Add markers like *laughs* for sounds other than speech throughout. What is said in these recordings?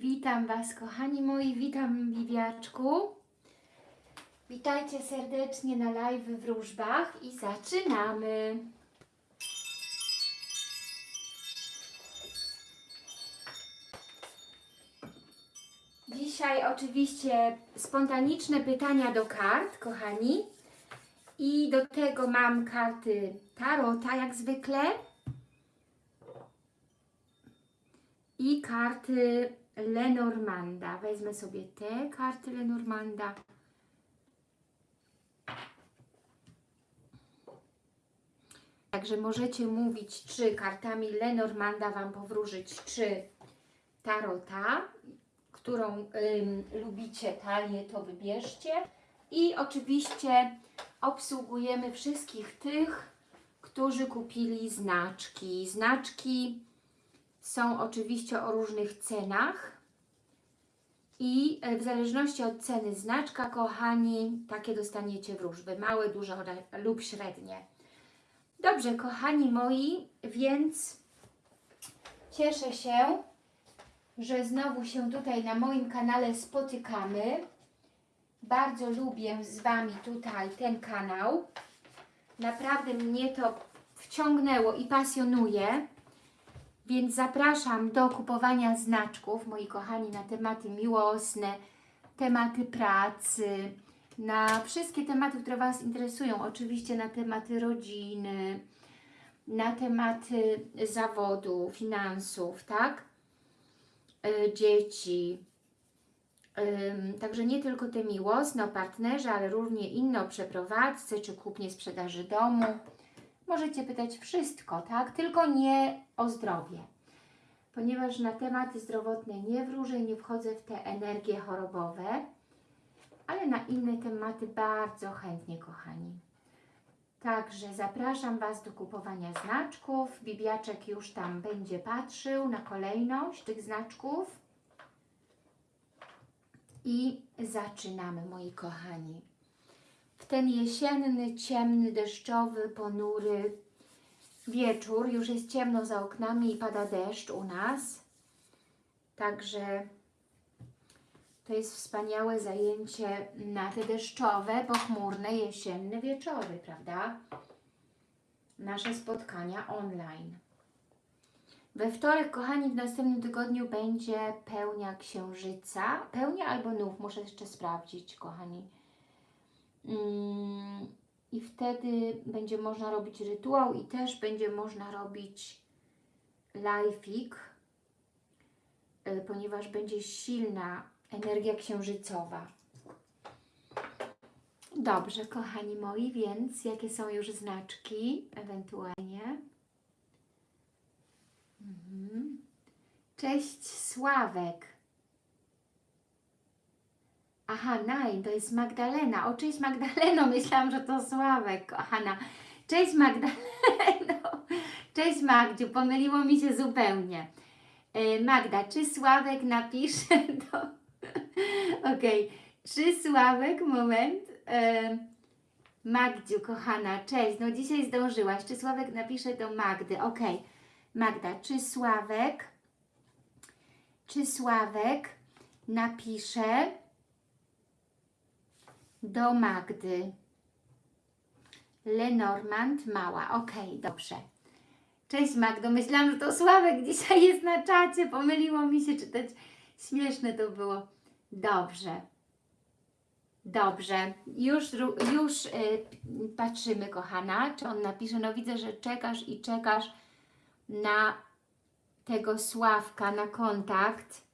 Witam Was, kochani moi, witam Wiwiaczku. Witajcie serdecznie na live w wróżbach i zaczynamy. Dzisiaj oczywiście spontaniczne pytania do kart, kochani. I do tego mam karty Tarota, jak zwykle. I karty Lenormanda. Wezmę sobie te karty Lenormanda. Także możecie mówić, czy kartami Lenormanda Wam powróżyć, czy Tarota, którą ym, lubicie talię, to wybierzcie. I oczywiście obsługujemy wszystkich tych, którzy kupili znaczki. Znaczki są oczywiście o różnych cenach i e, w zależności od ceny znaczka, kochani, takie dostaniecie wróżby, małe, duże lub średnie. Dobrze, kochani moi, więc cieszę się, że znowu się tutaj na moim kanale spotykamy. Bardzo lubię z Wami tutaj ten kanał. Naprawdę mnie to wciągnęło i pasjonuje. Więc zapraszam do kupowania znaczków, moi kochani, na tematy miłosne, tematy pracy, na wszystkie tematy, które Was interesują. Oczywiście na tematy rodziny, na tematy zawodu, finansów, tak? Yy, dzieci. Yy, także nie tylko te miłosne o partnerze, ale również inne o przeprowadzce czy kupnie sprzedaży domu możecie pytać wszystko, tak? Tylko nie o zdrowie. Ponieważ na tematy zdrowotne nie wróżę, nie wchodzę w te energie chorobowe, ale na inne tematy bardzo chętnie, kochani. Także zapraszam Was do kupowania znaczków. Bibiaczek już tam będzie patrzył na kolejność tych znaczków. I zaczynamy, moi kochani ten jesienny, ciemny, deszczowy, ponury wieczór. Już jest ciemno za oknami i pada deszcz u nas. Także to jest wspaniałe zajęcie na te deszczowe, pochmurne, jesienne wieczory, prawda? Nasze spotkania online. We wtorek, kochani, w następnym tygodniu będzie pełnia księżyca. Pełnia albo nów, muszę jeszcze sprawdzić, kochani I wtedy będzie można robić rytuał i też będzie można robić lifeik, y, ponieważ będzie silna energia księżycowa. Dobrze, kochani moi, więc jakie są już znaczki ewentualnie? Mhm. Cześć Sławek. Aha, Nine, to jest Magdalena. O, cześć Magdaleno, *laughs* myślałam, że to Sławek, kochana. Cześć Magdaleno. *laughs* Cześć Magdziu, pomyliło mi się zupełnie. E, Magda, czy Sławek napisze *laughs* do... Okej, okay. czy Sławek, moment. E, Magdziu, kochana, cześć. No dzisiaj zdążyłaś. Czy Sławek napisze do Magdy? Okej. Okay. Magda, czy Sławek, czy Sławek napisze do Magdy. Lenormand Mała. Ok, dobrze. Cześć Magdo, myślałam, że to Sławek dzisiaj jest na czacie. Pomyliło mi się czytać. Śmieszne to było. Dobrze. Dobrze. Już, już yy, patrzymy, kochana, czy on napisze. No widzę, że czekasz i czekasz na tego Sławka, na kontakt.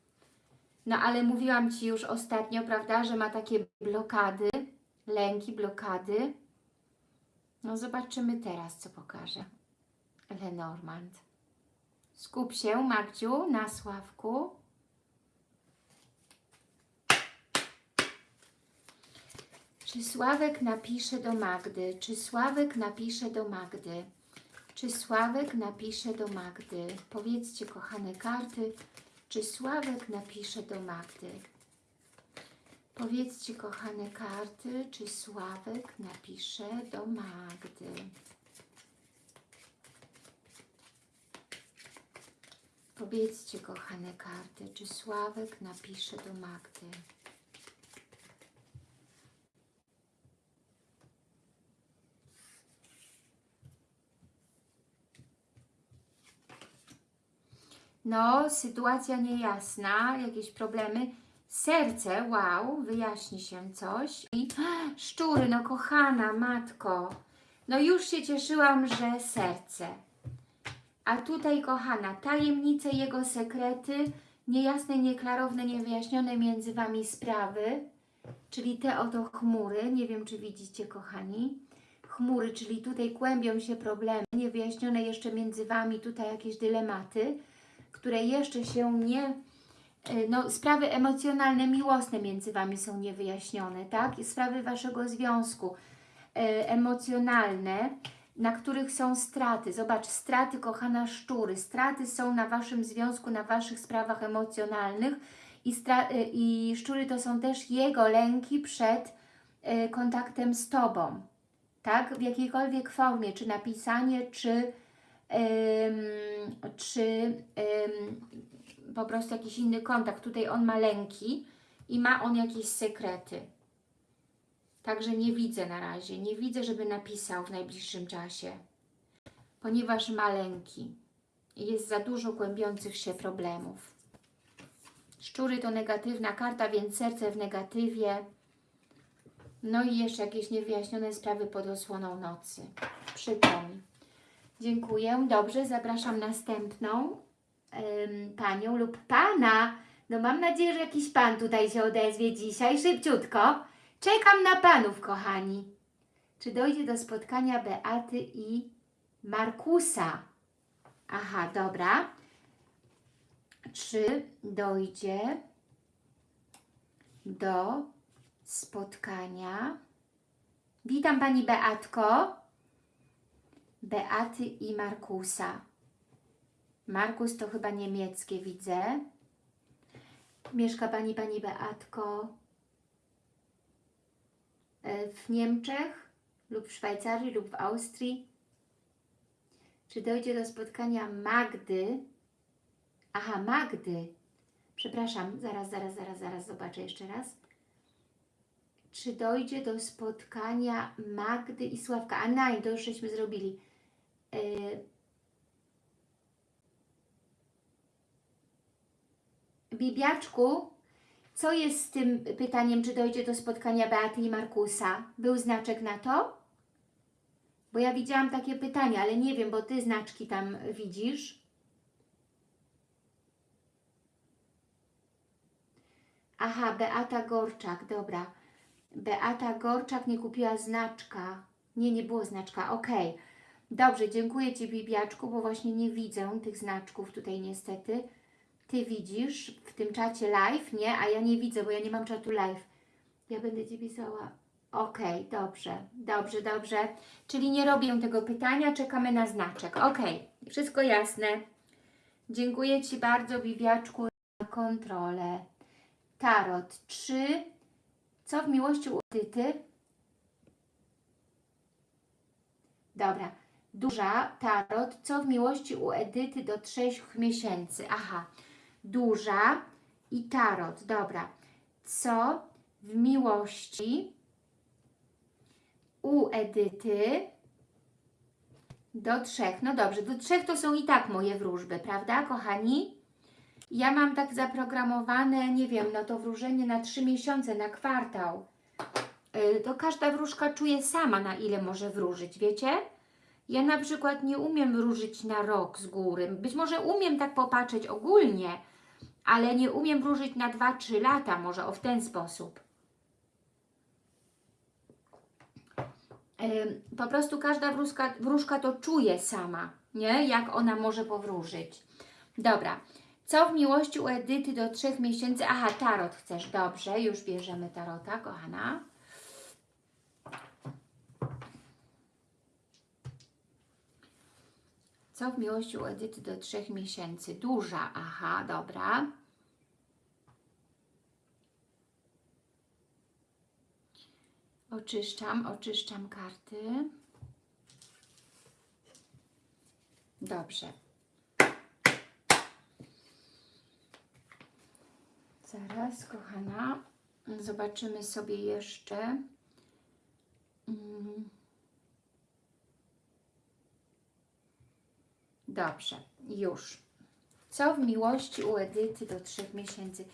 No ale mówiłam Ci już ostatnio, prawda, że ma takie blokady, lęki, blokady. No zobaczymy teraz, co pokaże Lenormand. Skup się, Magdziu, na Sławku. Czy Sławek napisze do Magdy? Czy Sławek napisze do Magdy? Czy Sławek napisze do Magdy? Powiedzcie, kochane karty, czy Sławek napisze do Magdy? Powiedzcie, kochane karty, czy Sławek napisze do Magdy? Powiedzcie, kochane karty, czy Sławek napisze do Magdy? No, sytuacja niejasna, jakieś problemy. Serce, wow, wyjaśni się coś. I szczury, no kochana matko, no już się cieszyłam, że serce. A tutaj, kochana, tajemnice, jego sekrety, niejasne, nieklarowne, niewyjaśnione między Wami sprawy, czyli te oto chmury, nie wiem, czy widzicie, kochani, chmury, czyli tutaj kłębią się problemy, niewyjaśnione jeszcze między Wami, tutaj jakieś dylematy, które jeszcze się nie, no sprawy emocjonalne, miłosne między Wami są niewyjaśnione, tak? Sprawy Waszego związku e, emocjonalne, na których są straty. Zobacz, straty, kochana szczury, straty są na Waszym związku, na Waszych sprawach emocjonalnych i, e, i szczury to są też jego lęki przed e, kontaktem z Tobą, tak? W jakiejkolwiek formie, czy napisanie, czy, czy em, po prostu jakiś inny kontakt. Tutaj on ma lęki i ma on jakieś sekrety. Także nie widzę na razie, nie widzę, żeby napisał w najbliższym czasie, ponieważ ma lęki i jest za dużo kłębiących się problemów. Szczury to negatywna karta, więc serce w negatywie. No i jeszcze jakieś niewyjaśnione sprawy pod osłoną nocy. Przykro mi. Dziękuję. Dobrze, zapraszam następną panią lub pana. No mam nadzieję, że jakiś pan tutaj się odezwie dzisiaj. Szybciutko. Czekam na panów, kochani. Czy dojdzie do spotkania Beaty i Markusa? Aha, dobra. Czy dojdzie do spotkania? Witam Pani Beatko. Beaty i Markusa. Markus to chyba niemieckie, widzę. Mieszka Pani, Pani Beatko e, w Niemczech lub w Szwajcarii lub w Austrii. Czy dojdzie do spotkania Magdy? Aha, Magdy. Przepraszam, zaraz, zaraz, zaraz, zaraz zobaczę jeszcze raz. Czy dojdzie do spotkania Magdy i Sławka? A nein, to już żeśmy zrobili. Yy, Bibiaczku, co jest z tym pytaniem, czy dojdzie do spotkania Beaty i Markusa? Był znaczek na to? Bo ja widziałam takie pytania, ale nie wiem, bo Ty znaczki tam widzisz. Aha, Beata Gorczak, dobra. Beata Gorczak nie kupiła znaczka. Nie, nie było znaczka, ok. Dobrze, dziękuję Ci Bibiaczku, bo właśnie nie widzę tych znaczków tutaj niestety. Ty widzisz w tym czacie live, nie? A ja nie widzę, bo ja nie mam czatu live. Ja będę Ci pisała. Ok, dobrze, dobrze, dobrze. Czyli nie robię tego pytania, czekamy na znaczek. Ok, wszystko jasne. Dziękuję Ci bardzo, Bibiaczku, za kontrolę. Tarot 3. Co w miłości u Edyty? Dobra. Duża tarot. Co w miłości u Edyty do 3 miesięcy? Aha. Duża i tarot. Dobra. Co w miłości u Edyty do trzech. No dobrze, do trzech to są i tak moje wróżby, prawda, kochani? Ja mam tak zaprogramowane, nie wiem, no to wróżenie na trzy miesiące, na kwartał. Yy, To każda wróżka czuje sama, na ile może wróżyć, wiecie? Ja na przykład nie umiem wróżyć na rok z góry. Być może umiem tak popatrzeć ogólnie, ale nie umiem wróżyć na 2-3 lata, może o w ten sposób. Po prostu każda wróżka, wróżka to czuje sama, nie? Jak ona może powróżyć. Dobra. Co w miłości u Edyty do trzech miesięcy? Aha, tarot chcesz. Dobrze, już bierzemy tarota, kochana. Co w miłości u Edyty do trzech miesięcy? Duża, aha, dobra. Oczyszczam, oczyszczam karty. Dobrze. Zaraz, kochana. Zobaczymy sobie jeszcze. Mm. Dobrze, już. Co w miłości u Edyty do trzech miesięcy?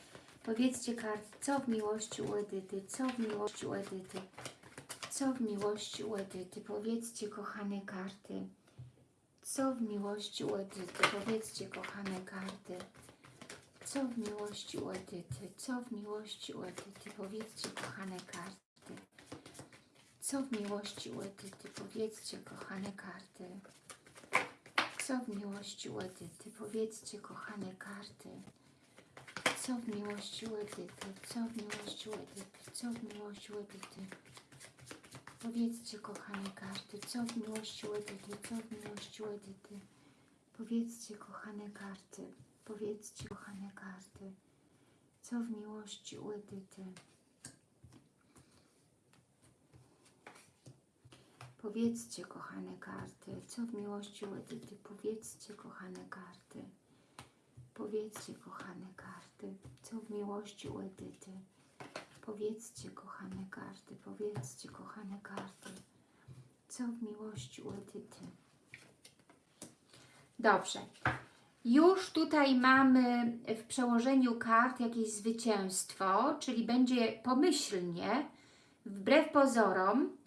Powiedzcie karty, co w miłości u Edyty? Co w miłości u Edyty? Co w miłości u Edyty? Powiedzcie, kochane karty. Co w miłości u Edyty? Powiedzcie, kochane karty. Co w miłości u Edyty? Co w miłości u Edyty? Powiedzcie, kochane karty. Co w miłości u Edyty? Powiedzcie, kochane karty. Co w miłości u? Powiedzcie, kochane karty. Co w miłości u? Co w miłości u? Co w miłości u? Powiedzcie, kochane karty, co w miłości u? Co w miłości u? Powiedzcie, kochane karty. Powiedzcie, kochane karty. Co w miłości u? Powiedzcie, kochane karty, co w miłości u Edyty? Powiedzcie, kochane karty. Powiedzcie, kochane karty, co w miłości u Edyty? Powiedzcie, kochane karty, powiedzcie, kochane karty, co w miłości u Edyty? Dobrze. Już tutaj mamy w przełożeniu kart jakieś zwycięstwo, czyli będzie pomyślnie, wbrew pozorom,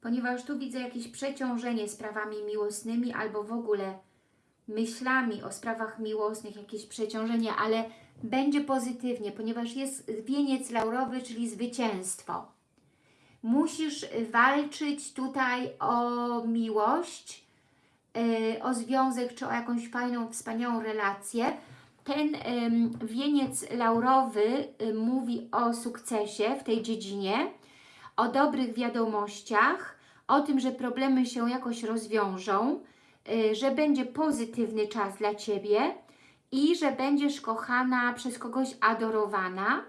ponieważ tu widzę jakieś przeciążenie sprawami miłosnymi albo w ogóle myślami o sprawach miłosnych, jakieś przeciążenie, ale będzie pozytywnie, ponieważ jest wieniec laurowy, czyli zwycięstwo. Musisz walczyć tutaj o miłość, yy, o związek, czy o jakąś fajną, wspaniałą relację. Ten wieniec laurowy y, mówi o sukcesie w tej dziedzinie, o dobrych wiadomościach, o tym, że problemy się jakoś rozwiążą, y, że będzie pozytywny czas dla Ciebie i że będziesz kochana przez kogoś adorowana.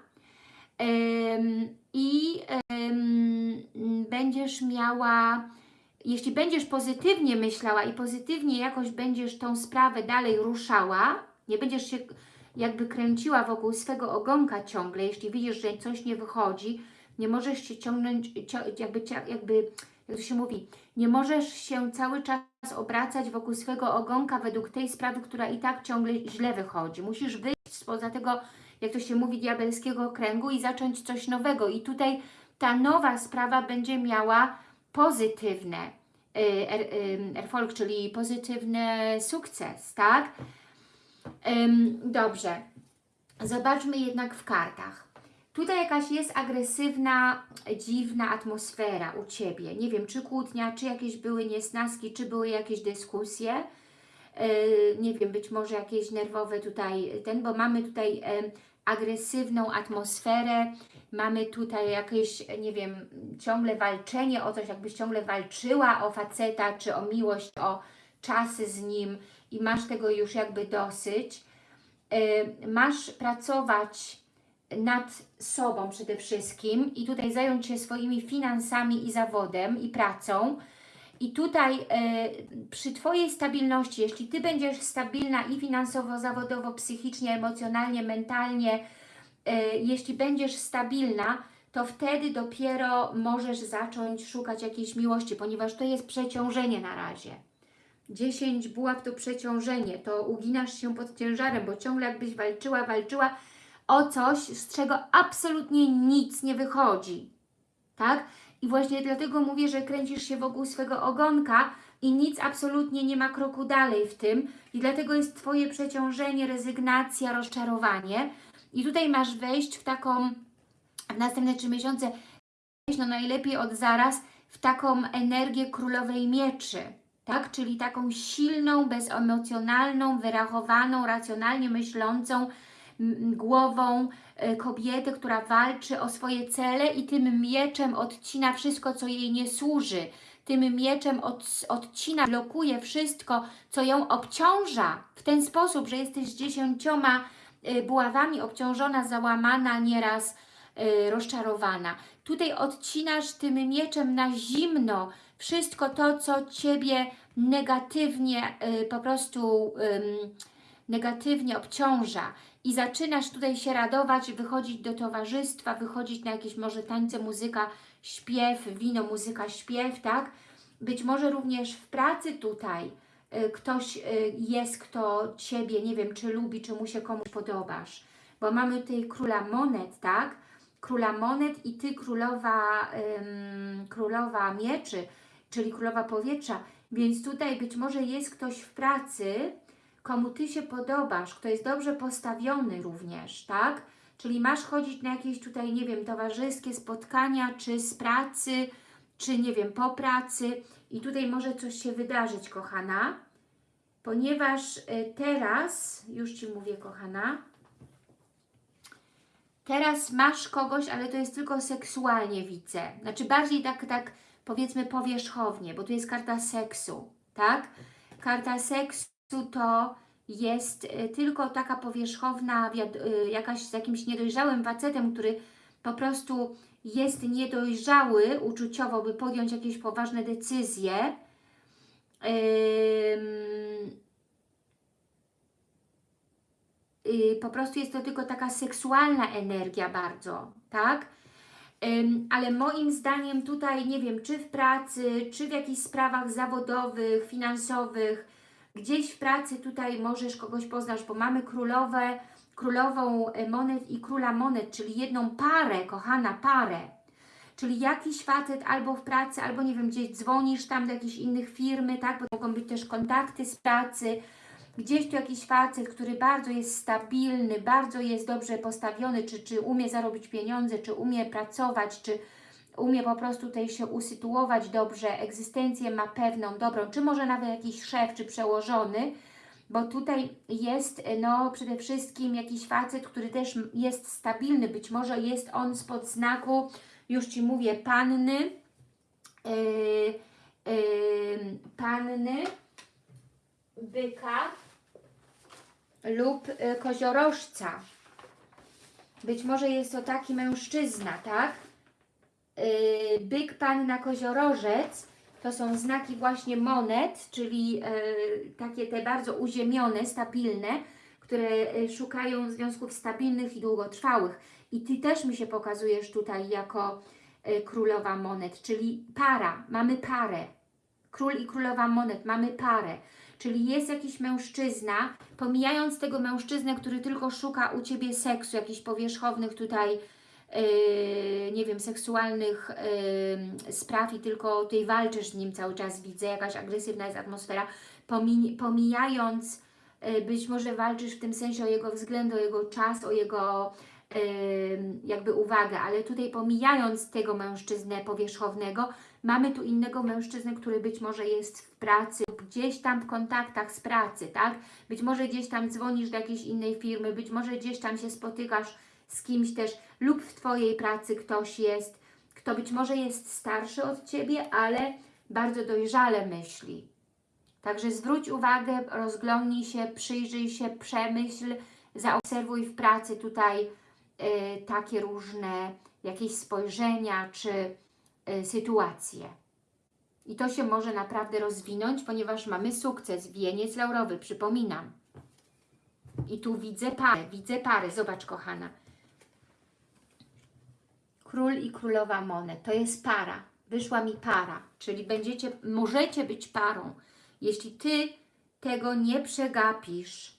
I będziesz miała, jeśli będziesz pozytywnie myślała i pozytywnie jakoś będziesz tą sprawę dalej ruszała, nie będziesz się jakby kręciła wokół swego ogonka ciągle, jeśli widzisz, że coś nie wychodzi, nie możesz się ciągnąć, jakby, jakby, jak to się mówi, nie możesz się cały czas obracać wokół swego ogonka według tej sprawy, która i tak ciągle źle wychodzi. Musisz wyjść spoza tego, jak to się mówi, diabelskiego kręgu i zacząć coś nowego. I tutaj ta nowa sprawa będzie miała pozytywne y, er, ym, erfolg, czyli pozytywny sukces, tak? Dobrze. Zobaczmy jednak w kartach. Tutaj jakaś jest agresywna, dziwna atmosfera u Ciebie. Nie wiem, czy kłótnia, czy jakieś były niesnaski, czy były jakieś dyskusje. Yy, nie wiem, być może jakieś nerwowe tutaj, ten, bo mamy tutaj em, agresywną atmosferę, mamy tutaj jakieś, nie wiem, ciągle walczenie o coś, jakbyś ciągle walczyła o faceta, czy o miłość, o czasy z nim i masz tego już jakby dosyć. Yy, masz pracować nad sobą przede wszystkim i tutaj zająć się swoimi finansami i zawodem i pracą. I tutaj e, przy Twojej stabilności, jeśli Ty będziesz stabilna i finansowo, zawodowo, psychicznie, emocjonalnie, mentalnie, e, jeśli będziesz stabilna, to wtedy dopiero możesz zacząć szukać jakiejś miłości, ponieważ to jest przeciążenie na razie. 10 buław to przeciążenie, to uginasz się pod ciężarem, bo ciągle jakbyś walczyła, walczyła o coś, z czego absolutnie nic nie wychodzi. Tak? I właśnie dlatego mówię, że kręcisz się wokół swego ogonka i nic absolutnie nie ma kroku dalej w tym. I dlatego jest Twoje przeciążenie, rezygnacja, rozczarowanie. I tutaj masz wejść w taką, w następne trzy miesiące, no najlepiej od zaraz, w taką energię królowej mieczy. Tak? Czyli taką silną, bezemocjonalną, wyrachowaną, racjonalnie myślącą, głową e, kobiety, która walczy o swoje cele i tym mieczem odcina wszystko, co jej nie służy. Tym mieczem od, odcina, blokuje wszystko, co ją obciąża w ten sposób, że jesteś dziesięcioma e, buławami obciążona, załamana, nieraz e, rozczarowana. Tutaj odcinasz tym mieczem na zimno wszystko to, co Ciebie negatywnie po prostu negatywnie obciąża i zaczynasz tutaj się radować, wychodzić do towarzystwa, wychodzić na jakieś może tańce, muzyka, śpiew, wino, muzyka, śpiew, tak? Być może również w pracy tutaj y, ktoś y, jest, kto Ciebie, nie wiem, czy lubi, czy mu się komuś podobasz. Bo mamy tutaj króla monet, tak? Króla monet i Ty królowa, ym, królowa mieczy, czyli królowa powietrza. Więc tutaj być może jest ktoś w pracy, komu Ty się podobasz, kto jest dobrze postawiony również, tak? Czyli masz chodzić na jakieś tutaj, nie wiem, towarzyskie spotkania, czy z pracy, czy nie wiem, po pracy i tutaj może coś się wydarzyć, kochana, ponieważ y, teraz, już Ci mówię, kochana, teraz masz kogoś, ale to jest tylko seksualnie widzę, znaczy bardziej tak, tak powiedzmy powierzchownie, bo tu jest karta seksu, tak? Karta seksu to jest y, tylko taka powierzchowna, y, jakaś z jakimś niedojrzałym facetem, który po prostu jest niedojrzały uczuciowo, by podjąć jakieś poważne decyzje. Y, po prostu jest to tylko taka seksualna energia bardzo, tak? Ale moim zdaniem tutaj, nie wiem, czy w pracy, czy w jakichś sprawach zawodowych, finansowych, gdzieś w pracy tutaj możesz kogoś poznać, bo mamy królowe, królową e, monet i króla monet, czyli jedną parę, kochana parę. Czyli jakiś facet albo w pracy, albo nie wiem, gdzieś dzwonisz tam do jakichś innych firmy, tak, bo mogą być też kontakty z pracy, gdzieś tu jakiś facet, który bardzo jest stabilny, bardzo jest dobrze postawiony, czy, czy umie zarobić pieniądze, czy umie pracować, czy umie po prostu tutaj się usytuować dobrze, egzystencję ma pewną, dobrą, czy może nawet jakiś szef, czy przełożony, bo tutaj jest no przede wszystkim jakiś facet, który też jest stabilny, być może jest on spod znaku, już Ci mówię, panny, yy, yy, panny, byka lub y, koziorożca. Być może jest to taki mężczyzna, tak? Yy, byk, panna, koziorożec to są znaki właśnie monet, czyli yy, takie te bardzo uziemione, stabilne, które yy, szukają związków stabilnych i długotrwałych. I Ty też mi się pokazujesz tutaj jako królowa monet, czyli para, mamy parę. Król i królowa monet, mamy parę. Czyli jest jakiś mężczyzna, pomijając tego mężczyznę, który tylko szuka u Ciebie seksu, jakichś powierzchownych tutaj nie wiem, seksualnych yy, spraw i tylko tutaj walczysz z nim cały czas, widzę, jakaś agresywna jest atmosfera, Pomi pomijając, yy, być może walczysz w tym sensie o jego względ, o jego czas, o jego jakby uwagę, ale tutaj pomijając tego mężczyznę powierzchownego, mamy tu innego mężczyznę, który być może jest w pracy gdzieś tam w kontaktach z pracy, tak? Być może gdzieś tam dzwonisz do jakiejś innej firmy, być może gdzieś tam się spotykasz z kimś też lub w Twojej pracy ktoś jest, kto być może jest starszy od Ciebie, ale bardzo dojrzale myśli. Także zwróć uwagę, rozglądnij się, przyjrzyj się, przemyśl, zaobserwuj w pracy tutaj y, takie różne jakieś spojrzenia czy y, sytuacje. I to się może naprawdę rozwinąć, ponieważ mamy sukces, wieniec laurowy, przypominam. I tu widzę parę, widzę parę, zobacz kochana. Król i królowa monet. To jest para. Wyszła mi para, czyli będziecie, możecie być parą. Jeśli Ty tego nie przegapisz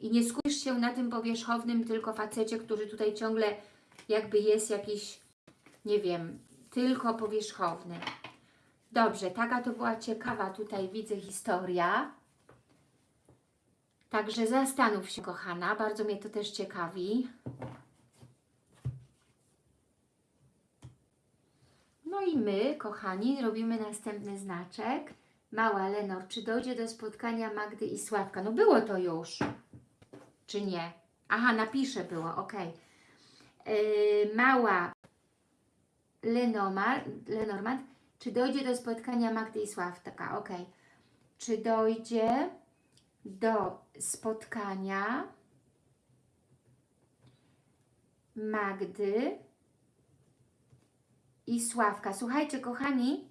i nie skupisz się na tym powierzchownym tylko facecie, który tutaj ciągle jakby jest jakiś, nie wiem, tylko powierzchowny. Dobrze, taka to była ciekawa tutaj widzę historia. Także zastanów się, kochana, bardzo mnie to też ciekawi. No i my, kochani, robimy następny znaczek. Mała Lenor, czy dojdzie do spotkania Magdy i Sławka? No było to już. Czy nie? Aha, napiszę było, ok. Yy, mała Lenomar, Lenormand, czy dojdzie do spotkania Magdy i Sławka? Ok. Czy dojdzie do spotkania Magdy i Sławka. Słuchajcie, kochani,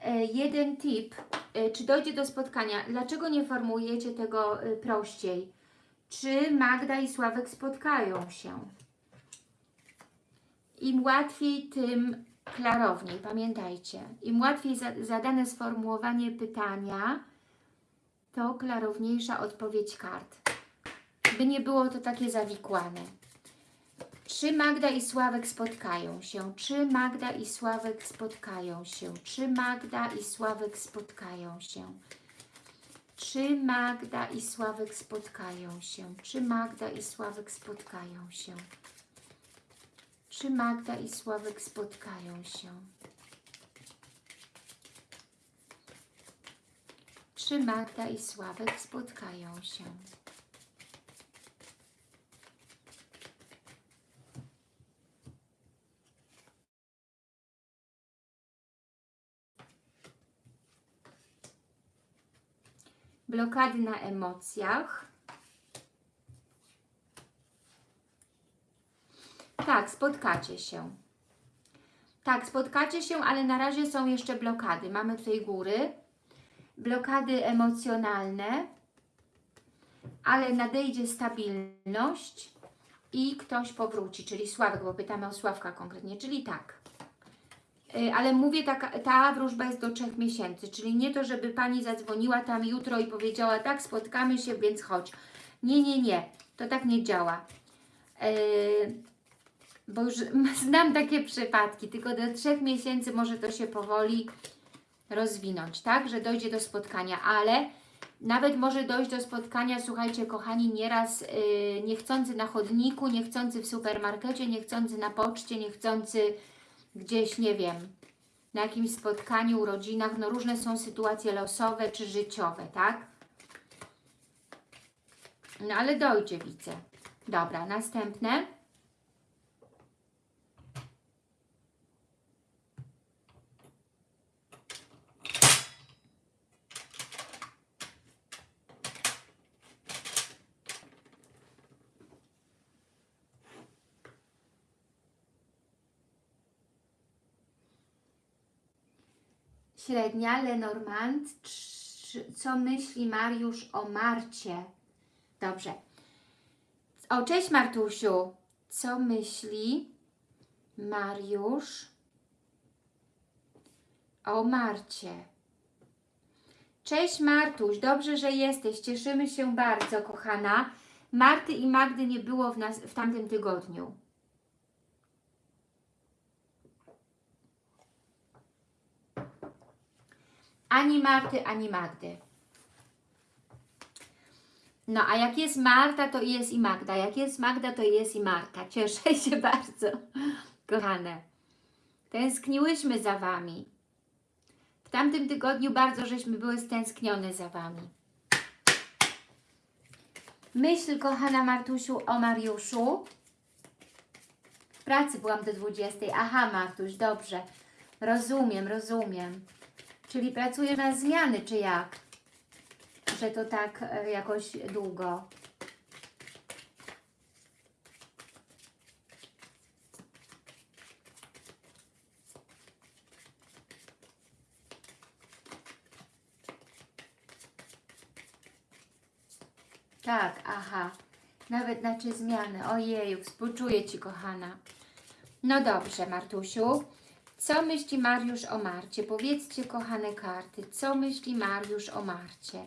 e, jeden tip, e, czy dojdzie do spotkania. Dlaczego nie formułujecie tego e, prościej? Czy Magda i Sławek spotkają się? Im łatwiej, tym klarowniej. Pamiętajcie, im łatwiej za, zadane sformułowanie pytania, to klarowniejsza odpowiedź kart. By nie było to takie zawikłane. Czy Magda i Sławek spotkają się? Czy Magda i Sławek spotkają się? Czy Magda i Sławek spotkają się? Czy Magda i Sławek spotkają się? Czy Magda i Sławek spotkają się? Czy Magda i Sławek spotkają się? Czy Magda i Sławek spotkają się? Blokady na emocjach. Tak, spotkacie się. Tak, spotkacie się, ale na razie są jeszcze blokady. Mamy tutaj góry, blokady emocjonalne, ale nadejdzie stabilność i ktoś powróci, czyli Sławek, bo pytamy o Sławka konkretnie, czyli tak. Y, Ale mówię, taka, ta wróżba jest do trzech miesięcy, czyli nie to, żeby Pani zadzwoniła tam jutro i powiedziała, tak, spotkamy się, więc chodź. Nie, nie, nie, to tak nie działa. Yy, bo już *laughs* znam takie przypadki, tylko do trzech miesięcy może to się powoli rozwinąć, tak, że dojdzie do spotkania, ale nawet może dojść do spotkania, słuchajcie kochani, nieraz yy, niechcący na chodniku, niechcący w supermarkecie, niechcący na poczcie, niechcący gdzieś, nie wiem, na jakimś spotkaniu, urodzinach, no różne są sytuacje losowe czy życiowe, tak? No ale dojdzie, widzę. Dobra, następne. Średnia, Lenormand. Co myśli Mariusz o Marcie? Dobrze. O, cześć Martusiu. Co myśli Mariusz o Marcie? Cześć Martuś, dobrze, że jesteś. Cieszymy się bardzo, kochana. Marty i Magdy nie było w, nas, w tamtym tygodniu. Ani Marty, ani Magdy. No, a jak jest Marta, to jest i Magda. Jak jest Magda, to jest i Marta. Cieszę się *laughs* bardzo, kochane. Tęskniłyśmy za Wami. W tamtym tygodniu bardzo żeśmy były stęsknione za Wami. Myśl, kochana Martusiu, o Mariuszu. W pracy byłam do 20. Aha, Martuś, dobrze. Rozumiem, rozumiem. Czyli pracuje na zmiany, czy jak? Że to tak e, jakoś długo. Tak, aha. Nawet na czy zmiany. Ojeju, współczuję Ci, kochana. No dobrze, Martusiu. Co myśli Mariusz o Marcie? Powiedzcie, kochane karty, co myśli Mariusz o Marcie?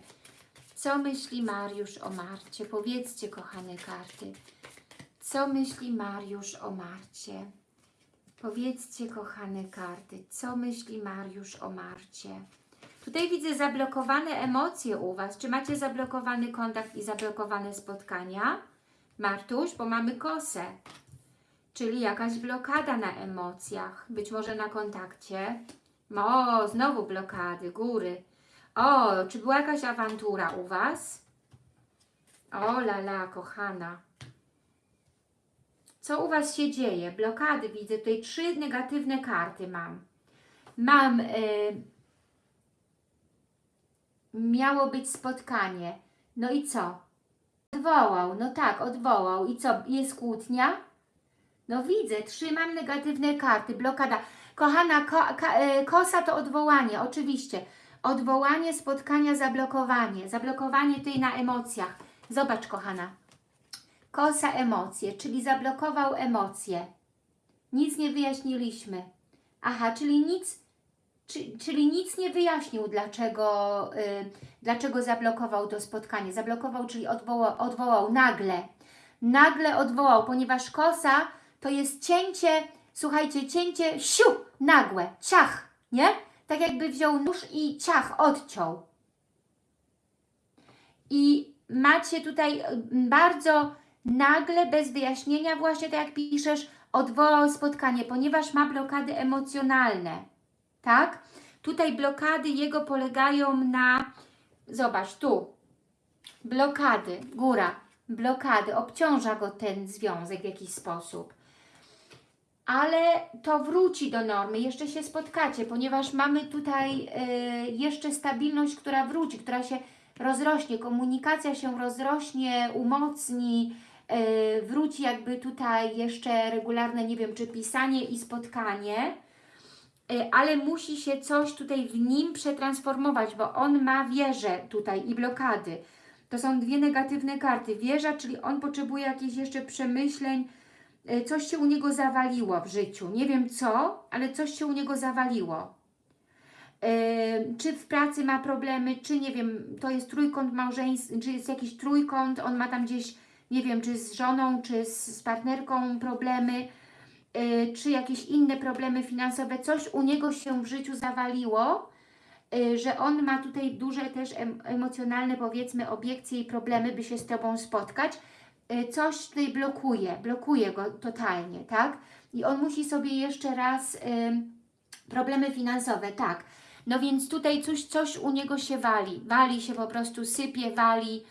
Co myśli Mariusz o Marcie? Powiedzcie, kochane karty. Co myśli Mariusz o Marcie? Powiedzcie, kochane karty, co myśli Mariusz o Marcie? Tutaj widzę zablokowane emocje u Was. Czy macie zablokowany kontakt i zablokowane spotkania? Martuś, bo mamy kosę. Czyli jakaś blokada na emocjach, być może na kontakcie. O, znowu blokady, góry. O, czy była jakaś awantura u Was? O, lala, kochana. Co u Was się dzieje? Blokady widzę. Tutaj trzy negatywne karty mam. Mam... Y miało być spotkanie. No i co? Odwołał, no tak, odwołał. I co, jest kłótnia? No widzę, trzymam negatywne karty, blokada. Kochana, ko, ka, e, kosa to odwołanie, oczywiście. Odwołanie spotkania, zablokowanie. Zablokowanie tutaj na emocjach. Zobacz, kochana. Kosa emocje, czyli zablokował emocje. Nic nie wyjaśniliśmy. Aha, czyli nic, czy, czyli nic nie wyjaśnił, dlaczego, y, dlaczego zablokował to spotkanie. Zablokował, czyli odwołał, odwołał nagle. Nagle odwołał, ponieważ kosa to jest cięcie, słuchajcie, cięcie siu, nagłe, ciach, nie? Tak jakby wziął nóż i ciach, odciął. I macie tutaj y, bardzo nagle, bez wyjaśnienia, właśnie tak jak piszesz, odwołał spotkanie, ponieważ ma blokady emocjonalne, tak? Tutaj blokady jego polegają na, zobacz, tu, blokady, góra, blokady, obciąża go ten związek w jakiś sposób. Ale to wróci do normy, jeszcze się spotkacie, ponieważ mamy tutaj y, jeszcze stabilność, która wróci, która się rozrośnie, komunikacja się rozrośnie, umocni, y, wróci jakby tutaj jeszcze regularne, nie wiem, czy pisanie i spotkanie, y, ale musi się coś tutaj w nim przetransformować, bo on ma wieżę tutaj i blokady. To są dwie negatywne karty. Wieża, czyli on potrzebuje jakichś jeszcze przemyśleń, coś się u niego zawaliło w życiu. Nie wiem co, ale coś się u niego zawaliło. Yy, czy w pracy ma problemy, czy nie wiem, to jest trójkąt małżeński, czy jest jakiś trójkąt, on ma tam gdzieś, nie wiem, czy z żoną, czy z, partnerką problemy, yy, czy jakieś inne problemy finansowe, coś u niego się w życiu zawaliło, że on ma tutaj duże też em, emocjonalne, powiedzmy, obiekcje i problemy, by się z Tobą spotkać, coś tutaj blokuje, blokuje go totalnie, tak? I on musi sobie jeszcze raz... Yy, problemy finansowe, tak. No więc tutaj coś, coś u niego się wali. Wali się po prostu, sypie, wali.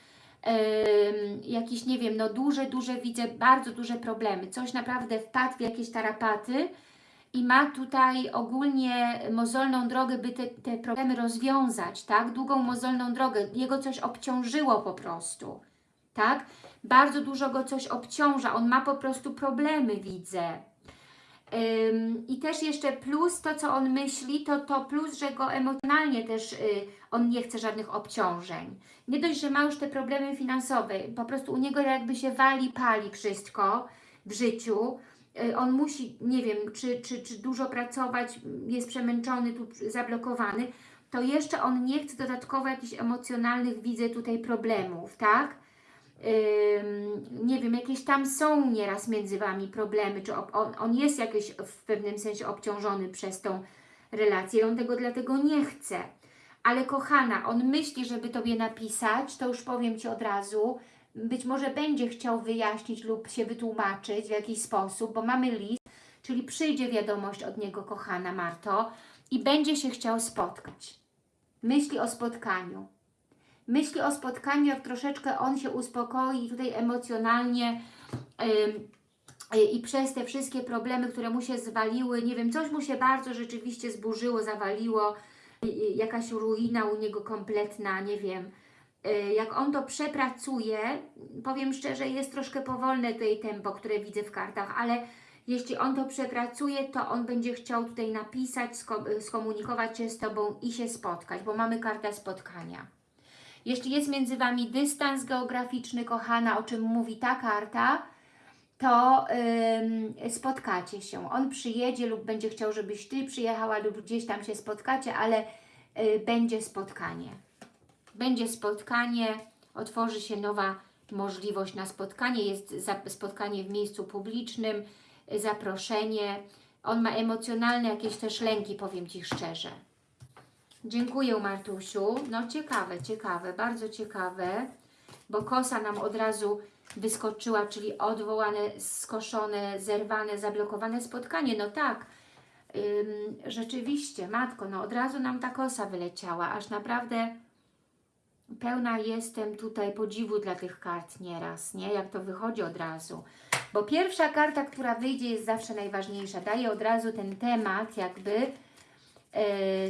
Ym, jakieś, nie wiem, no duże, duże, widzę bardzo duże problemy. Coś naprawdę wpadł w jakieś tarapaty i ma tutaj ogólnie mozolną drogę, by te, te problemy rozwiązać, tak? Długą mozolną drogę. Jego coś obciążyło po prostu, tak? Bardzo dużo go coś obciąża. On ma po prostu problemy, widzę. Ym, I też jeszcze plus to, co on myśli, to to plus, że go emocjonalnie też y, on nie chce żadnych obciążeń. Nie dość, że ma już te problemy finansowe, po prostu u niego jakby się wali, pali wszystko w życiu. Y, on musi, nie wiem, czy, czy, czy dużo pracować, jest przemęczony, tu zablokowany, to jeszcze on nie chce dodatkowo jakichś emocjonalnych, widzę tutaj problemów, tak? Nie wiem, jakieś tam są nieraz między Wami problemy, czy on, on jest jakoś w pewnym sensie obciążony przez tą relację, on tego dlatego nie chce. Ale kochana, on myśli, żeby Tobie napisać, to już powiem Ci od razu, być może będzie chciał wyjaśnić lub się wytłumaczyć w jakiś sposób, bo mamy list, czyli przyjdzie wiadomość od niego, kochana Marto, i będzie się chciał spotkać. Myśli o spotkaniu myśli o spotkaniu, jak troszeczkę on się uspokoi tutaj emocjonalnie ym, y, i przez te wszystkie problemy, które mu się zwaliły, nie wiem, coś mu się bardzo rzeczywiście zburzyło, zawaliło, y, y, jakaś ruina u niego kompletna, nie wiem. Y, Jak on to przepracuje, powiem szczerze, jest troszkę powolne tutaj tempo, które widzę w kartach, ale jeśli on to przepracuje, to on będzie chciał tutaj napisać, sko- skomunikować się z Tobą i się spotkać, bo mamy kartę spotkania. Jeśli jest między Wami dystans geograficzny, kochana, o czym mówi ta karta, to ym, spotkacie się. On przyjedzie lub będzie chciał, żebyś Ty przyjechała lub gdzieś tam się spotkacie, ale y, będzie spotkanie. Będzie spotkanie, otworzy się nowa możliwość na spotkanie, jest spotkanie w miejscu publicznym, y, zaproszenie. On ma emocjonalne jakieś też lęki, powiem Ci szczerze. Dziękuję Martusiu. No ciekawe, ciekawe, bardzo ciekawe, bo kosa nam od razu wyskoczyła, czyli odwołane, skoszone, zerwane, zablokowane spotkanie. No tak, ym, rzeczywiście, Matko, no od razu nam ta kosa wyleciała, aż naprawdę pełna jestem tutaj podziwu dla tych kart nieraz, nie? Jak to wychodzi od razu. Bo pierwsza karta, która wyjdzie jest zawsze najważniejsza. Daje od razu ten temat jakby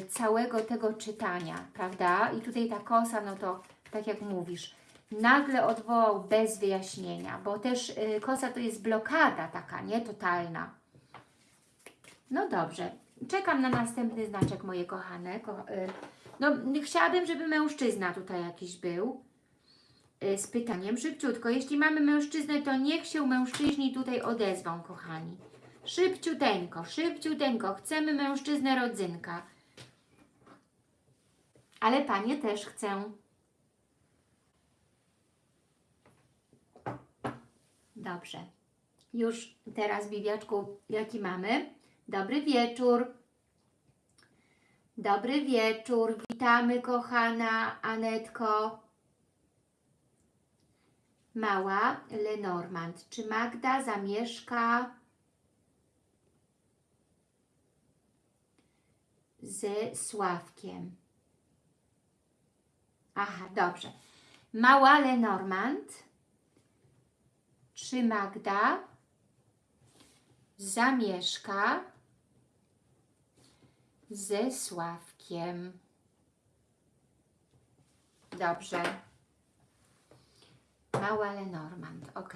całego tego czytania, prawda? I tutaj ta kosa, no to tak jak mówisz, nagle odwołał bez wyjaśnienia, bo też e, kosa to jest blokada taka, nie? Totalna. No dobrze. czekam na następny znaczek, moje kochane. Ko y, no, chciałabym, żeby mężczyzna tutaj jakiś był z pytaniem szybciutko. Jeśli mamy mężczyznę, to niech się mężczyźni tutaj odezwą, kochani. Szybciuteńko, szybciuteńko. Chcemy mężczyznę rodzynka. Ale panie też chcę. Dobrze. Już teraz, Bibiaczku, jaki mamy? Dobry wieczór. Dobry wieczór. Witamy, kochana Anetko. Mała Lenormand. Czy Magda zamieszka z Sławkiem? Aha, dobrze. Mała Lenormand. Czy Magda zamieszka ze Sławkiem? Dobrze. Mała Lenormand, ok.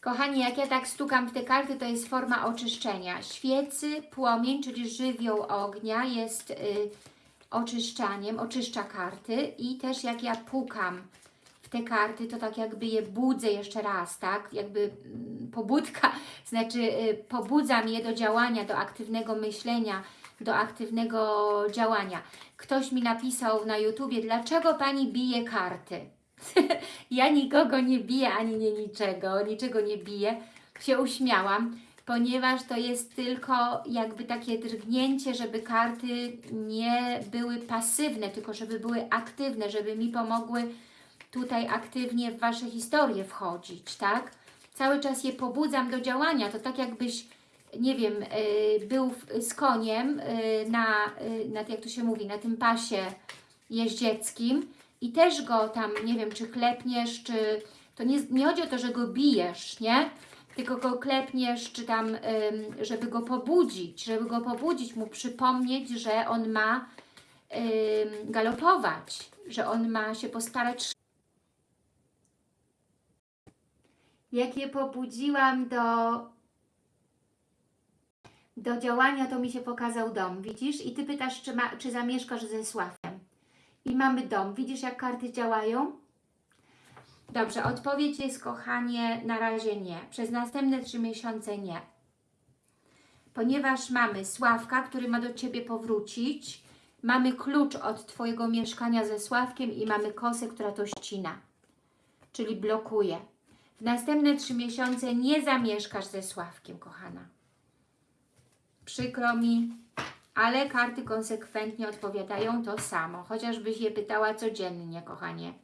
Kochani, jak ja tak stukam w te karty, to jest forma oczyszczenia. Świecy, płomień, czyli żywioł ognia jest y, oczyszczaniem, oczyszcza karty i też jak ja pukam w te karty, to tak jakby je budzę jeszcze raz, tak? Jakby mm, pobudka, *laughs* znaczy y, pobudzam je do działania, do aktywnego myślenia, do aktywnego działania. Ktoś mi napisał na YouTubie, dlaczego Pani bije karty? *laughs* ja nikogo nie biję, ani nie niczego, niczego nie biję. Się uśmiałam, ponieważ to jest tylko jakby takie drgnięcie, żeby karty nie były pasywne, tylko żeby były aktywne, żeby mi pomogły tutaj aktywnie w Wasze historie wchodzić, tak? Cały czas je pobudzam do działania, to tak jakbyś, nie wiem, yy, był w, z koniem yy, na, yy, na, jak to się mówi, na tym pasie jeździeckim i też go tam, nie wiem, czy klepniesz, czy... To nie, nie chodzi o to, że go bijesz, nie? Tylko go klepniesz, czy tam, żeby go pobudzić, żeby go pobudzić, mu przypomnieć, że on ma galopować, że on ma się postarać. Jak je pobudziłam do, do działania, to mi się pokazał dom, widzisz? I Ty pytasz, czy, ma, czy zamieszkasz ze Sławkiem i mamy dom. Widzisz, jak karty działają? Dobrze, odpowiedź jest, kochanie, na razie nie. Przez następne trzy miesiące nie. Ponieważ mamy Sławka, który ma do Ciebie powrócić, mamy klucz od Twojego mieszkania ze Sławkiem i mamy kosę, która to ścina, czyli blokuje. W następne trzy miesiące nie zamieszkasz ze Sławkiem, kochana. Przykro mi, ale karty konsekwentnie odpowiadają to samo, chociażbyś je pytała codziennie, kochanie.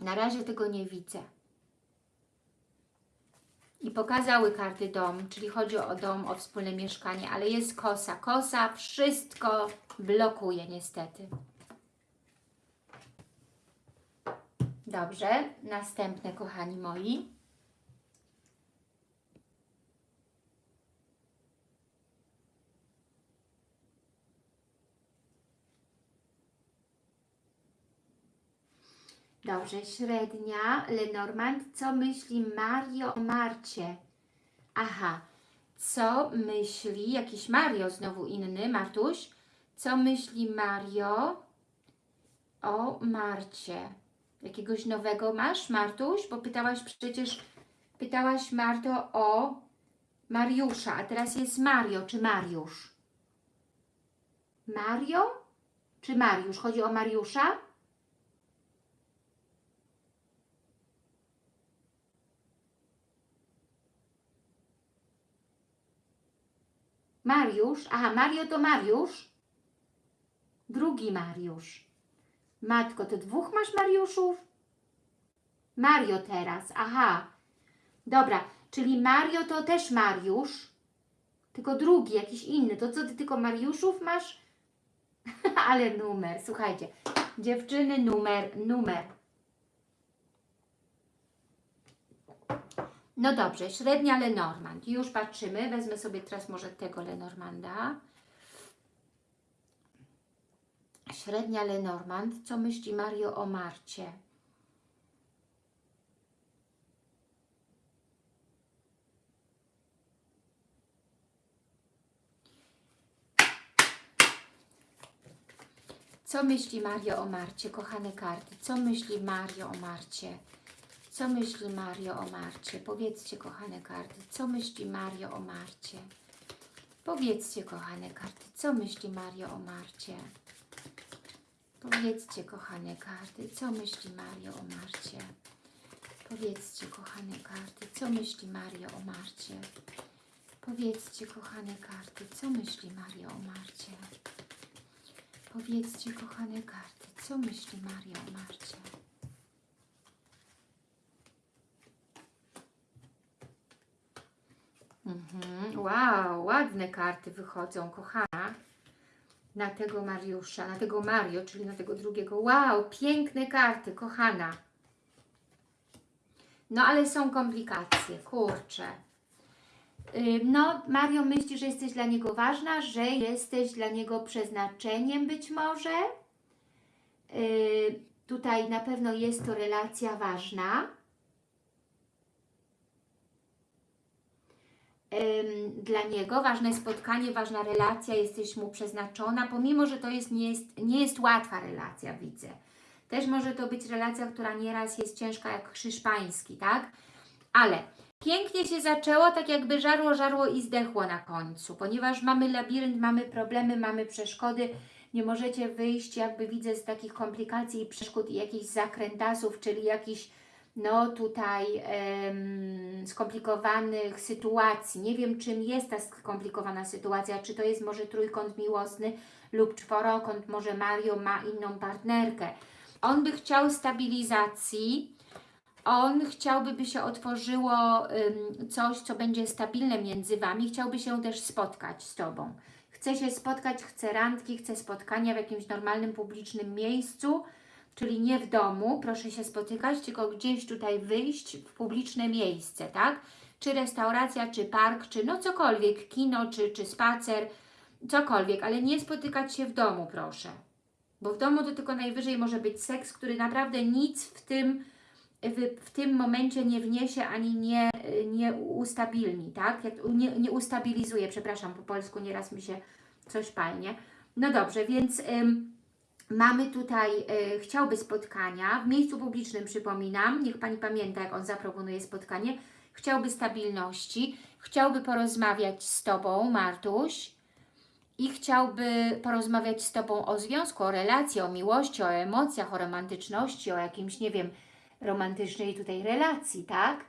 Na razie tego nie widzę. I pokazały karty dom, czyli chodzi o dom, o wspólne mieszkanie, ale jest kosa. Kosa wszystko blokuje niestety. Dobrze, następne kochani moi. Dobrze, średnia, Lenormand. Co myśli Mario o Marcie? Aha, co myśli, jakiś Mario znowu inny, Martuś? Co myśli Mario o Marcie? Jakiegoś nowego masz, Martuś? Bo pytałaś przecież, pytałaś Marto o Mariusza, a teraz jest Mario, czy Mariusz? Mario czy Mariusz? Chodzi o Mariusza? Mariusz, aha, Mario to Mariusz. Drugi Mariusz. Matko, to dwóch masz Mariuszów? Mario teraz, aha. Dobra, czyli Mario to też Mariusz, tylko drugi, jakiś inny. To co, ty tylko Mariuszów masz? *laughs* Ale numer, słuchajcie. Dziewczyny, numer, numer. No dobrze, średnia Lenormand. Już patrzymy. Wezmę sobie teraz może tego Lenormanda. Średnia Lenormand. Co myśli Mario o Marcie? Co myśli Mario o Marcie, kochane karty? Co myśli Mario o Marcie? Co myśli Mario o Marcie? Powiedzcie, kochane karty, co myśli Mario o Marcie? Powiedzcie, kochane karty, co myśli Mario o Marcie? Powiedzcie, kochane karty, co myśli Mario o Marcie? Powiedzcie, kochane karty, co myśli Mario o Marcie? Powiedzcie, kochane karty, co myśli Mario o Marcie? Powiedzcie, kochane karty, co myśli Maria o Marcie? Mhm. Wow, ładne karty wychodzą, kochana. Na tego Mariusza, na tego Mario, czyli na tego drugiego. Wow, piękne karty, kochana. No ale są komplikacje, kurczę. No, Mario myśli, że jesteś dla niego ważna, że jesteś dla niego przeznaczeniem być może. Tutaj na pewno jest to relacja ważna. Dla niego ważne spotkanie, ważna relacja, jesteś mu przeznaczona, pomimo, że to jest, nie, jest, nie jest łatwa relacja, widzę. Też może to być relacja, która nieraz jest ciężka jak krzyż pański, tak? Ale Pięknie się zaczęło, tak jakby żarło, żarło i zdechło na końcu, ponieważ mamy labirynt, mamy problemy, mamy przeszkody, nie możecie wyjść, jakby widzę, z takich komplikacji i przeszkód i jakichś zakrętasów, czyli jakichś, no tutaj skomplikowanych sytuacji. Nie wiem, czym jest ta skomplikowana sytuacja, czy to jest może trójkąt miłosny lub czworokąt, może Mario ma inną partnerkę. On by chciał stabilizacji, on chciałby, by się otworzyło coś, co będzie stabilne między Wami, chciałby się też spotkać z Tobą. Chce się spotkać, chce randki, chce spotkania w jakimś normalnym, publicznym miejscu, czyli nie w domu, proszę się spotykać, tylko gdzieś tutaj wyjść w publiczne miejsce, tak? Czy restauracja, czy park, czy no cokolwiek, kino, czy, czy spacer, cokolwiek, ale nie spotykać się w domu, proszę. Bo w domu to tylko najwyżej może być seks, który naprawdę nic w tym w, w tym momencie nie wniesie ani nie, nie ustabilni, tak? Nie, nie ustabilizuje, przepraszam, po polsku nieraz mi się coś palnie. No dobrze, więc ym, mamy tutaj, y, chciałby spotkania, w miejscu publicznym przypominam, niech Pani pamięta, jak on zaproponuje spotkanie, chciałby stabilności, chciałby porozmawiać z Tobą, Martuś, i chciałby porozmawiać z Tobą o związku, o relacji, o miłości, o emocjach, o romantyczności, o jakimś, nie wiem, romantycznej tutaj relacji, tak?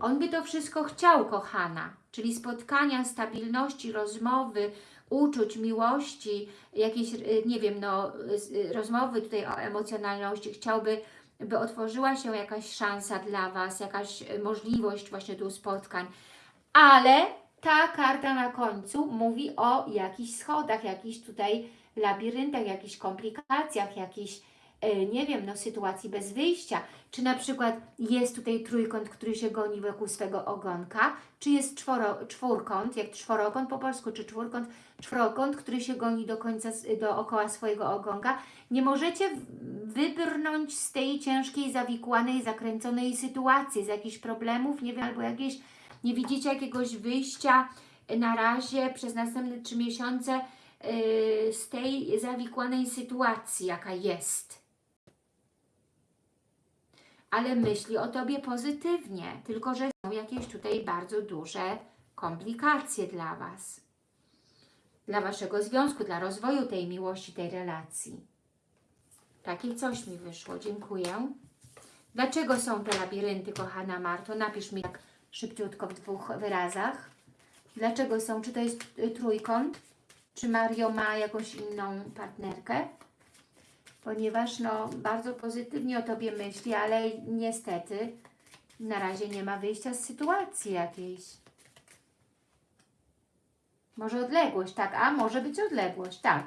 On by to wszystko chciał, kochana, czyli spotkania, stabilności, rozmowy, uczuć, miłości, jakieś, y, nie wiem, no, y, rozmowy tutaj o emocjonalności. Chciałby, by otworzyła się jakaś szansa dla Was, jakaś y, możliwość właśnie tu spotkań. Ale ta karta na końcu mówi o jakichś schodach, jakichś tutaj labiryntach, jakichś komplikacjach, jakichś nie wiem, no sytuacji bez wyjścia, czy na przykład jest tutaj trójkąt, który się goni wokół swego ogonka, czy jest czworo, czwórkąt, jak czworokąt po polsku, czy czwórkąt, czworokąt, który się goni do końca, dookoła swojego ogonka. Nie możecie wybrnąć z tej ciężkiej, zawikłanej, zakręconej sytuacji, z jakichś problemów, nie wiem, albo jakieś, nie widzicie jakiegoś wyjścia na razie przez następne trzy miesiące yy, z tej zawikłanej sytuacji, jaka jest ale myśli o Tobie pozytywnie, tylko że są jakieś tutaj bardzo duże komplikacje dla Was. Dla Waszego związku, dla rozwoju tej miłości, tej relacji. Takie coś mi wyszło, dziękuję. Dlaczego są te labirynty, kochana Marto? Napisz mi tak szybciutko w dwóch wyrazach. Dlaczego są? Czy to jest trójkąt? Czy Mario ma jakąś inną partnerkę? Ponieważ no, bardzo pozytywnie o Tobie myśli, ale niestety na razie nie ma wyjścia z sytuacji jakiejś. Może odległość, tak, a może być odległość, tak.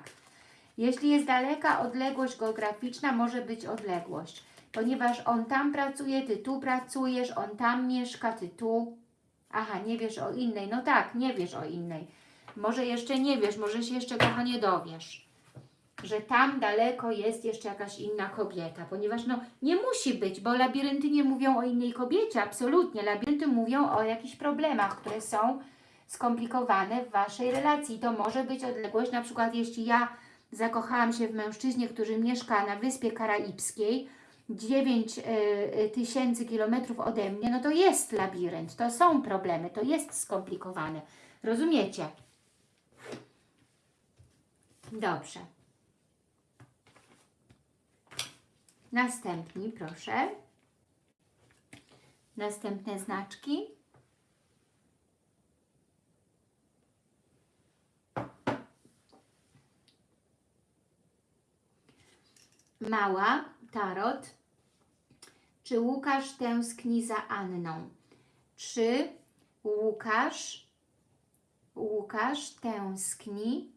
Jeśli jest daleka odległość geograficzna, może być odległość, ponieważ on tam pracuje, Ty tu pracujesz, on tam mieszka, Ty tu. Aha, nie wiesz o innej, no tak, nie wiesz o innej. Może jeszcze nie wiesz, może się jeszcze kochanie dowiesz. Że tam daleko jest jeszcze jakaś inna kobieta, ponieważ no nie musi być, bo labirynty nie mówią o innej kobiecie, absolutnie. Labirynty mówią o jakichś problemach, które są skomplikowane w Waszej relacji. To może być odległość, na przykład jeśli ja zakochałam się w mężczyźnie, który mieszka na Wyspie Karaibskiej, 9 y, tysięcy kilometrów ode mnie, no to jest labirynt, to są problemy, to jest skomplikowane. Rozumiecie? Dobrze. Następni, proszę. Następne znaczki. Mała, tarot. Czy Łukasz tęskni za Anną? Czy Łukasz, Łukasz tęskni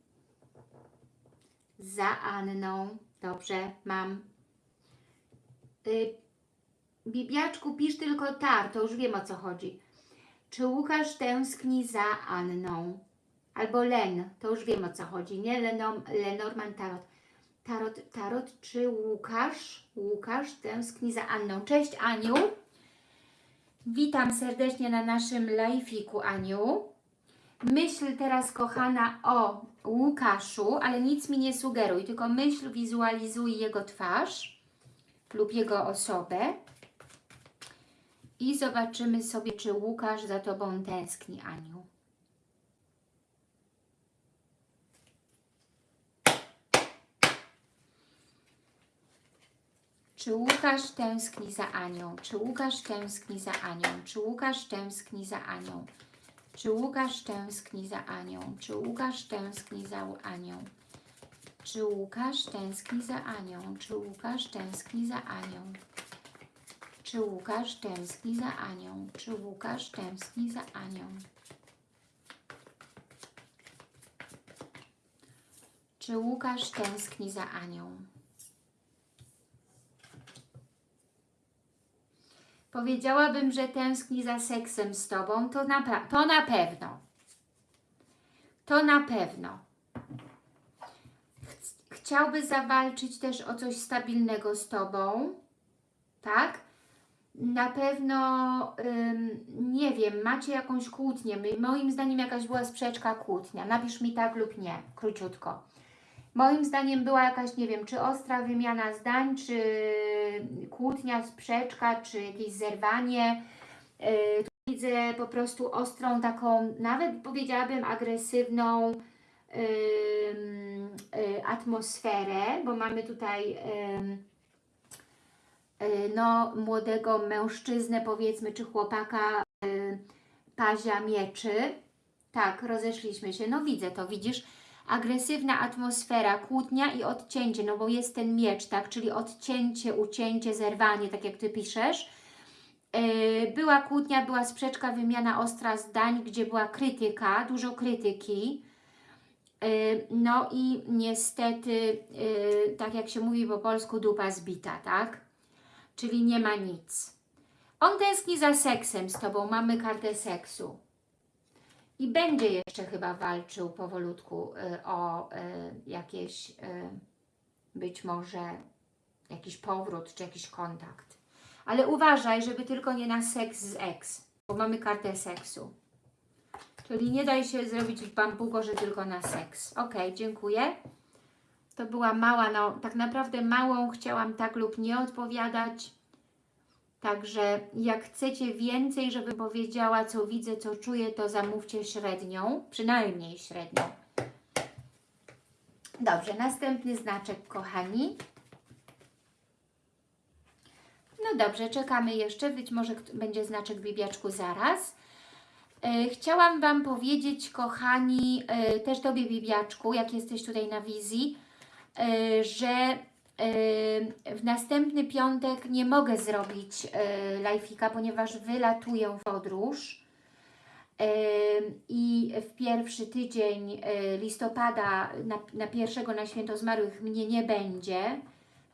za Anną? Dobrze, mam. Bibiaczku, pisz tylko tar, to już wiem o co chodzi. Czy Łukasz tęskni za Anną? Albo Len, to już wiem o co chodzi, nie? Lenom, Lenormand Tarot. Tarot, tarot, czy Łukasz, Łukasz tęskni za Anną? Cześć Aniu. Witam serdecznie na naszym live'iku Aniu. Myśl teraz kochana o Łukaszu, ale nic mi nie sugeruj, tylko myśl, wizualizuj jego twarz lub jego osobę i zobaczymy sobie, czy Łukasz za Tobą tęskni, Aniu. Czy Łukasz tęskni za Anią? Czy Łukasz tęskni za Anią? Czy Łukasz tęskni za Anią? Czy Łukasz tęskni za Anią? Czy Łukasz tęskni za Anią? Czy Łukasz tęskni za Anią? Czy Łukasz tęskni za Anią? Czy Łukasz tęskni za Anią? Czy Łukasz tęskni za Anią? Czy Łukasz tęskni za Anią? Powiedziałabym, że tęskni za seksem z Tobą, to na, to na pewno. To na pewno. Ch- Chciałby zawalczyć też o coś stabilnego z Tobą, tak? Na pewno, ym, nie wiem, macie jakąś kłótnię. Moim zdaniem jakaś była sprzeczka, kłótnia. Napisz mi tak lub nie, króciutko. Moim zdaniem była jakaś, nie wiem, czy ostra wymiana zdań, czy kłótnia, sprzeczka, czy jakieś zerwanie. Yy, widzę po prostu ostrą taką, nawet powiedziałabym agresywną atmosferę, bo mamy tutaj yy, no, młodego mężczyznę, powiedzmy, czy chłopaka yy, pazia mieczy. Tak, rozeszliśmy się. No widzę to, widzisz? agresywna atmosfera, kłótnia i odcięcie, no bo jest ten miecz, tak, czyli odcięcie, ucięcie, zerwanie, tak jak Ty piszesz. Była kłótnia, była sprzeczka, wymiana ostra zdań, gdzie była krytyka, dużo krytyki. Yy, No i niestety, yy, tak jak się mówi po polsku, dupa zbita, tak? Czyli nie ma nic. On tęskni za seksem z Tobą, mamy kartę seksu. I będzie jeszcze chyba walczył powolutku y, o jakieś, być może jakiś powrót, czy jakiś kontakt. Ale uważaj, żeby tylko nie na seks z ex, bo mamy kartę seksu. Czyli nie daj się zrobić w bambuko, że tylko na seks. Ok, dziękuję. To była mała, no tak naprawdę małą chciałam tak lub nie odpowiadać. Także jak chcecie więcej, żeby powiedziała, co widzę, co czuję, to zamówcie średnią, przynajmniej średnią. Dobrze, następny znaczek, kochani. No dobrze, czekamy jeszcze, być może będzie znaczek bibiaczku zaraz. E, Chciałam Wam powiedzieć, kochani, e, też Tobie bibiaczku, jak jesteś tutaj na wizji, e, że w następny piątek nie mogę zrobić live'ika, ponieważ wylatuję w podróż i w pierwszy tydzień listopada na, na pierwszego na święto zmarłych mnie nie będzie.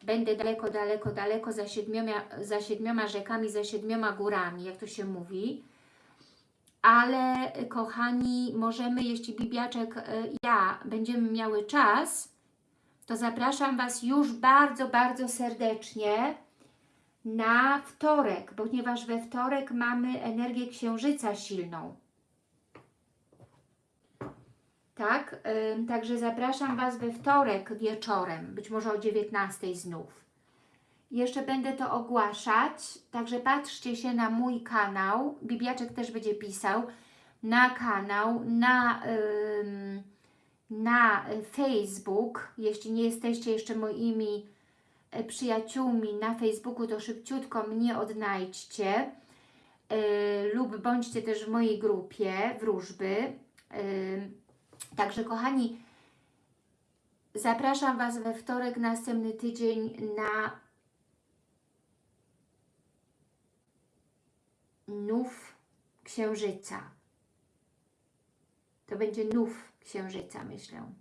Będę daleko, daleko, daleko za siedmioma, za siedmioma rzekami, za siedmioma górami, jak to się mówi. Ale kochani, możemy, jeśli Bibiaczek, yy, ja będziemy miały czas, to zapraszam Was już bardzo, bardzo serdecznie na wtorek, ponieważ we wtorek mamy energię księżyca silną. Tak, ym, także zapraszam Was we wtorek wieczorem, być może o 19 znów. Jeszcze będę to ogłaszać, także patrzcie się na mój kanał, Bibiaczek też będzie pisał, na kanał, na, ym, na Facebook, jeśli nie jesteście jeszcze moimi e, przyjaciółmi na Facebooku, to szybciutko mnie odnajdźcie yy, lub bądźcie też w mojej grupie wróżby. Yy, także kochani, zapraszam Was we wtorek, następny tydzień na nów księżyca. To będzie nów księżyca, myślę.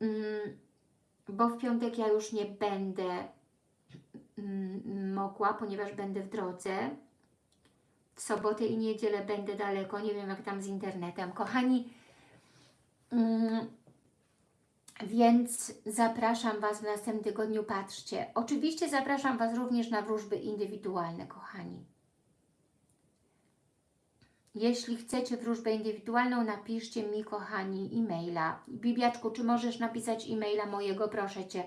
Mm, bo w piątek ja już nie będę mm, mogła, ponieważ będę w drodze. W sobotę i niedzielę będę daleko, nie wiem jak tam z internetem. Kochani, mm, więc zapraszam Was w następnym tygodniu, patrzcie. Oczywiście zapraszam Was również na wróżby indywidualne, kochani. Jeśli chcecie wróżbę indywidualną, napiszcie mi, kochani, e-maila. Bibiaczku, czy możesz napisać e-maila mojego, proszę Cię.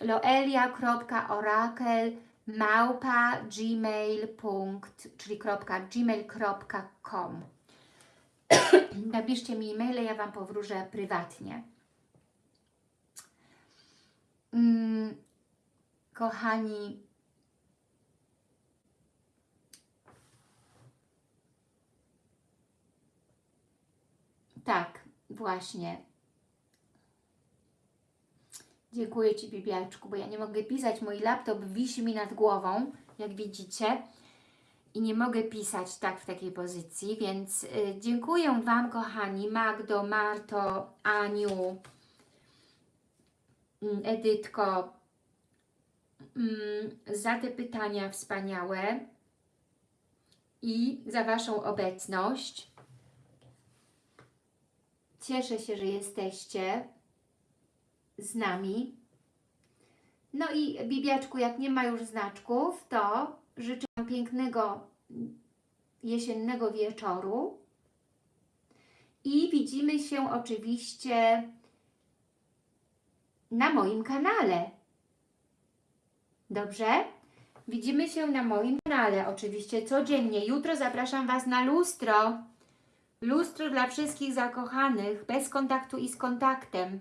loelia.orakel *clears throat* Napiszcie mi e-maile, ja Wam powróżę prywatnie. Mm, kochani, tak, właśnie. Dziękuję Ci, Bibiaczku, bo ja nie mogę pisać. Mój laptop wisi mi nad głową, jak widzicie. I nie mogę pisać tak w takiej pozycji, więc y, dziękuję Wam, kochani, Magdo, Marto, Aniu, Edytko, mm, za te pytania wspaniałe i za Waszą obecność. Cieszę się, że jesteście z nami. No i Bibiaczku, jak nie ma już znaczków, to życzę Wam pięknego jesiennego wieczoru i widzimy się oczywiście na moim kanale. Dobrze? Widzimy się na moim kanale oczywiście codziennie. Jutro zapraszam Was na lustro. Lustro dla wszystkich zakochanych, bez kontaktu i z kontaktem.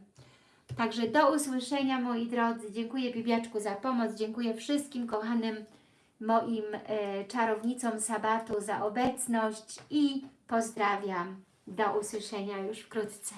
Także do usłyszenia moi drodzy. Dziękuję Bibiaczku za pomoc. Dziękuję wszystkim kochanym moim e, czarownicom sabatu za obecność i pozdrawiam. Do usłyszenia już wkrótce.